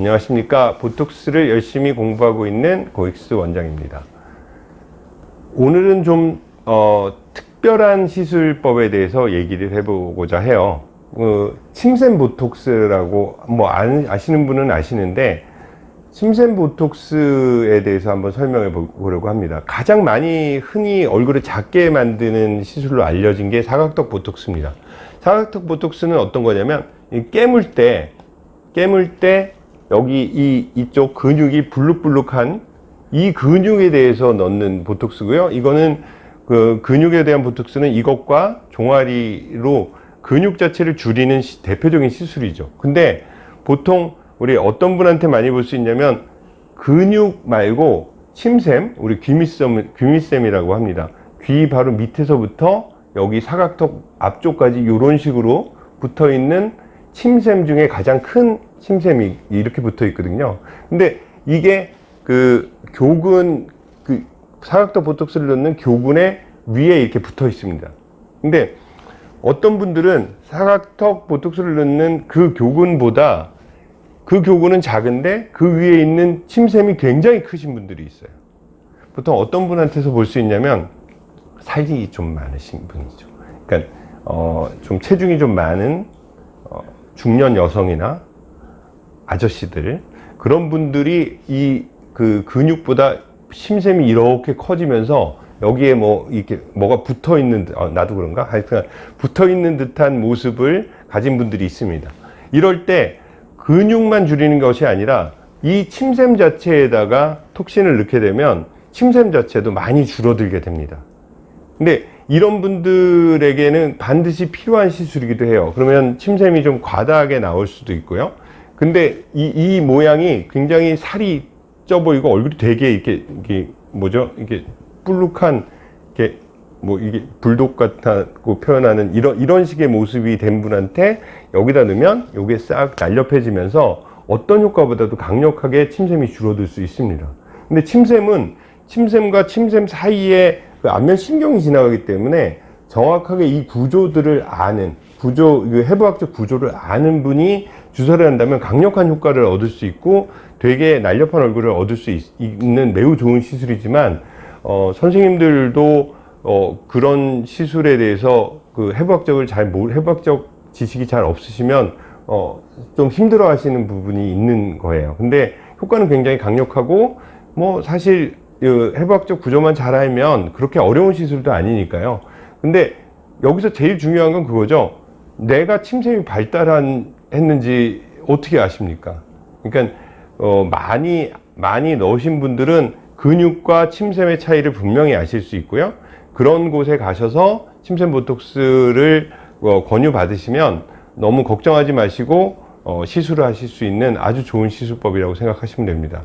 안녕하십니까. 보톡스를 열심히 공부하고 있는 고익스 원장입니다. 오늘은 좀 어, 특별한 시술법에 대해서 얘기를 해보고자 해요. 그 침샘 보톡스라고 뭐 아시는 분은 아시는데 침샘 보톡스에 대해서 한번 설명해 보려고 합니다. 가장 많이 흔히 얼굴을 작게 만드는 시술로 알려진 게 사각턱 보톡스입니다. 사각턱 보톡스는 어떤 거냐면 깨물 때 깨물 때 여기 이 이쪽 근육이 불룩불룩한 이 근육에 대해서 넣는 보톡스고요. 이거는 그 근육에 대한 보톡스는 이것과 종아리로 근육 자체를 줄이는 시, 대표적인 시술이죠. 근데 보통 우리 어떤 분한테 많이 볼 수 있냐면 근육 말고 침샘 우리 귀밑샘, 귀밑샘이라고 합니다. 귀 바로 밑에서부터 여기 사각턱 앞쪽까지 이런 식으로 붙어 있는 침샘 중에 가장 큰 침샘이 이렇게 붙어 있거든요. 근데 이게 그 교근 그 사각턱 보톡스를 넣는 교근의 위에 이렇게 붙어 있습니다. 근데 어떤 분들은 사각턱 보톡스를 넣는 그 교근보다 그 교근은 작은데 그 위에 있는 침샘이 굉장히 크신 분들이 있어요. 보통 어떤 분한테서 볼 수 있냐면 살이 좀 많으신 분이죠. 그러니까 어, 좀 체중이 좀 많은 어, 중년 여성이나 아저씨들 그런 분들이 이 그 근육보다 심샘이 이렇게 커지면서 여기에 뭐 이렇게 뭐가 붙어 있는 어, 나도 그런가? 하여튼 붙어 있는 듯한 모습을 가진 분들이 있습니다. 이럴 때 근육만 줄이는 것이 아니라 이 침샘 자체에다가 톡신을 넣게 되면 침샘 자체도 많이 줄어들게 됩니다. 근데 이런 분들에게는 반드시 필요한 시술이기도 해요 그러면 침샘이 좀 과다하게 나올 수도 있고요 근데 이, 이 모양이 굉장히 살이 쪄 보이고 얼굴이 되게 이렇게, 이게 뭐죠? 이게 뿔룩한 이게 뭐 이게 불독 같다고 표현하는 이런 이런 식의 모습이 된 분한테 여기다 넣으면 요게 싹 날렵해지면서 어떤 효과보다도 강력하게 침샘이 줄어들 수 있습니다. 근데 침샘은 침샘과 침샘 사이에 그 안면 신경이 지나가기 때문에 정확하게 이 구조들을 아는 구조, 해부학적 구조를 아는 분이 주사를 한다면 강력한 효과를 얻을 수 있고 되게 날렵한 얼굴을 얻을 수 있, 는 매우 좋은 시술이지만 어, 선생님들도 어, 그런 시술에 대해서 그 해부학적을 잘 모르, 해부학적 지식이 잘 없으시면 어, 좀 힘들어 하시는 부분이 있는 거예요. 근데 효과는 굉장히 강력하고 뭐 사실 그 해부학적 구조만 잘 알면 그렇게 어려운 시술도 아니니까요. 근데 여기서 제일 중요한 건 그거죠. 내가 침샘이 발달했는지 어떻게 아십니까? 그러니까 어, 많이 많이 넣으신 분들은 근육과 침샘의 차이를 분명히 아실 수 있고요. 그런 곳에 가셔서 침샘 보톡스를 어, 권유 받으시면 너무 걱정하지 마시고 어, 시술을 하실 수 있는 아주 좋은 시술법이라고 생각하시면 됩니다.